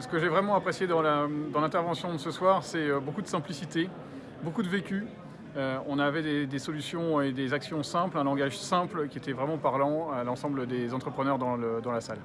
Ce que j'ai vraiment apprécié dans l'intervention de ce soir, c'est euh, beaucoup de simplicité, beaucoup de vécu. Euh, on avait des, solutions et des actions simples, un langage simple qui était vraiment parlant à l'ensemble des entrepreneurs dans la salle.